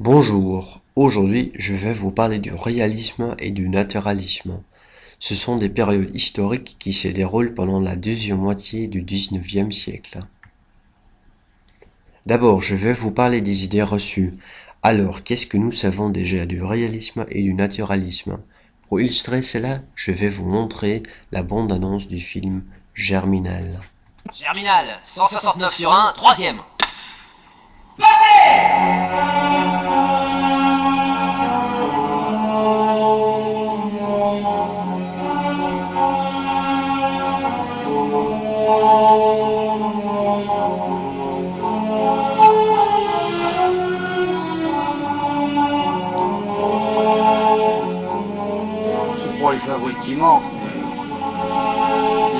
Bonjour, aujourd'hui je vais vous parler du réalisme et du naturalisme. Ce sont des périodes historiques qui se déroulent pendant la deuxième moitié du XIXe siècle. D'abord, je vais vous parler des idées reçues. Alors, qu'est-ce que nous savons déjà du réalisme et du naturalisme? Pour illustrer cela, je vais vous montrer la bande-annonce du film Germinal. Germinal, 169 sur 1, troisième. C'est fabriques qui mais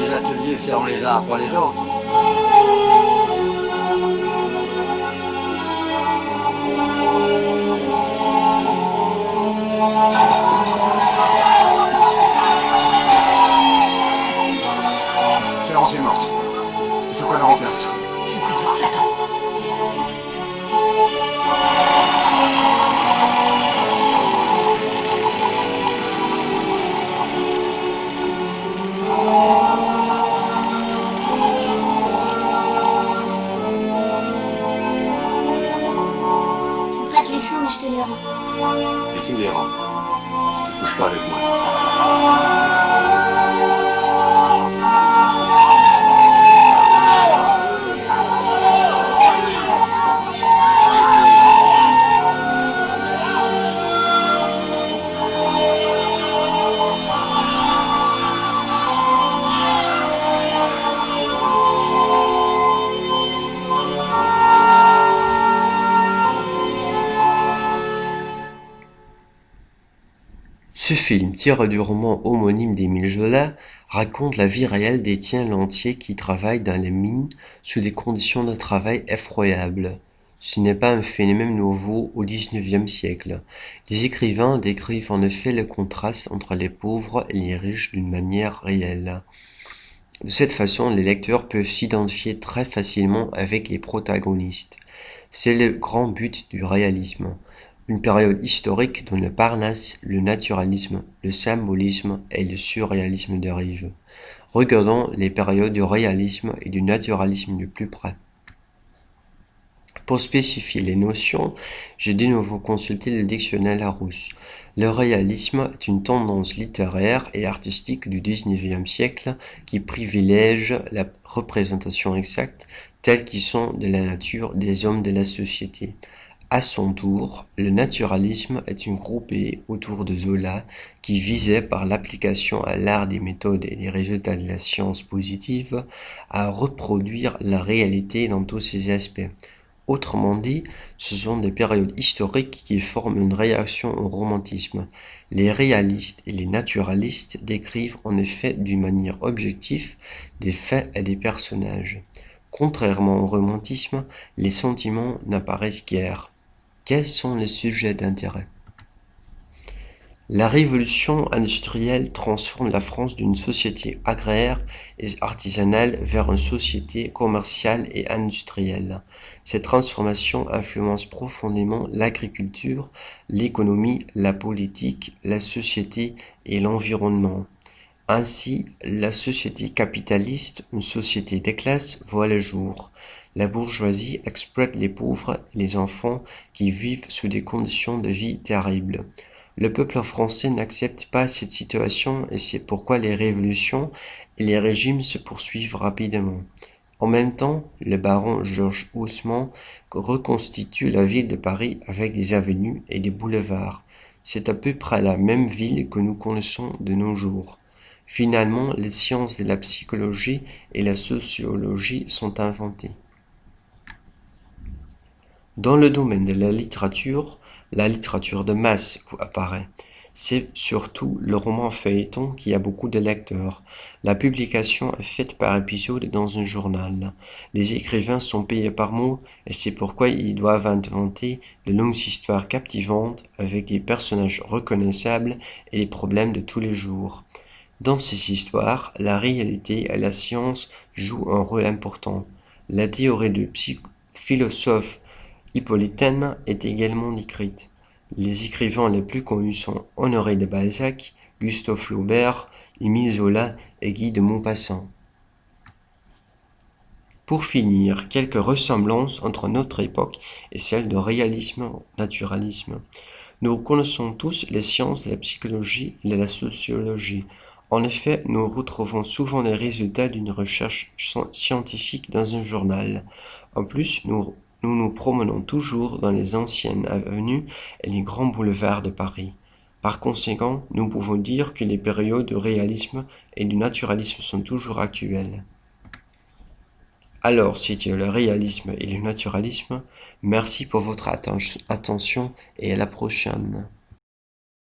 les ateliers ferment les uns après les autres. Rends. Et tu tu couches pas avec moi. Ce film, tiré du roman homonyme d'Émile Zola, raconte la vie réelle d'Étienne Lantier qui travaille dans les mines sous des conditions de travail effroyables. Ce n'est pas un phénomène nouveau au XIXe siècle. Les écrivains décrivent en effet le contraste entre les pauvres et les riches d'une manière réelle. De cette façon, les lecteurs peuvent s'identifier très facilement avec les protagonistes. C'est le grand but du réalisme une période historique dont le Parnasse, le naturalisme, le symbolisme et le surréalisme dérivent. Regardons les périodes du réalisme et du naturalisme de plus près. Pour spécifier les notions, j'ai de nouveau consulté le dictionnaire Larousse. Le réalisme est une tendance littéraire et artistique du XIXe siècle qui privilège la représentation exacte telle qu'ils sont de la nature des hommes de la société. À son tour, le naturalisme est une groupée autour de Zola qui visait par l'application à l'art des méthodes et des résultats de la science positive à reproduire la réalité dans tous ses aspects. Autrement dit, ce sont des périodes historiques qui forment une réaction au romantisme. Les réalistes et les naturalistes décrivent en effet d'une manière objective des faits et des personnages. Contrairement au romantisme, les sentiments n'apparaissent guère. Quels sont les sujets d'intérêt? La révolution industrielle transforme la France d'une société agraire et artisanale vers une société commerciale et industrielle. Cette transformation influence profondément l'agriculture, l'économie, la politique, la société et l'environnement. Ainsi, la société capitaliste, une société des classes, voit le jour. La bourgeoisie exploite les pauvres et les enfants qui vivent sous des conditions de vie terribles. Le peuple français n'accepte pas cette situation et c'est pourquoi les révolutions et les régimes se poursuivent rapidement. En même temps, le baron Georges Haussmann reconstitue la ville de Paris avec des avenues et des boulevards. C'est à peu près la même ville que nous connaissons de nos jours. Finalement, les sciences de la psychologie et la sociologie sont inventées. Dans le domaine de la littérature, la littérature de masse apparaît. C'est surtout le roman feuilleton qui a beaucoup de lecteurs. La publication est faite par épisode dans un journal. Les écrivains sont payés par mot et c'est pourquoi ils doivent inventer de longues histoires captivantes avec des personnages reconnaissables et les problèmes de tous les jours. Dans ces histoires, la réalité et la science jouent un rôle important. La théorie du philosophe Hippolytaine est également décrite. Les écrivains les plus connus sont Honoré de Balzac, Gustave Flaubert, Émile Zola et Guy de Maupassant. Pour finir, quelques ressemblances entre notre époque et celle de réalisme-naturalisme. Nous connaissons tous les sciences la psychologie et de la sociologie. En effet, nous retrouvons souvent les résultats d'une recherche scientifique dans un journal. En plus, nous nous promenons toujours dans les anciennes avenues et les grands boulevards de Paris. Par conséquent, nous pouvons dire que les périodes de réalisme et du naturalisme sont toujours actuelles. Alors, as le réalisme et le naturalisme, merci pour votre attention et à la prochaine.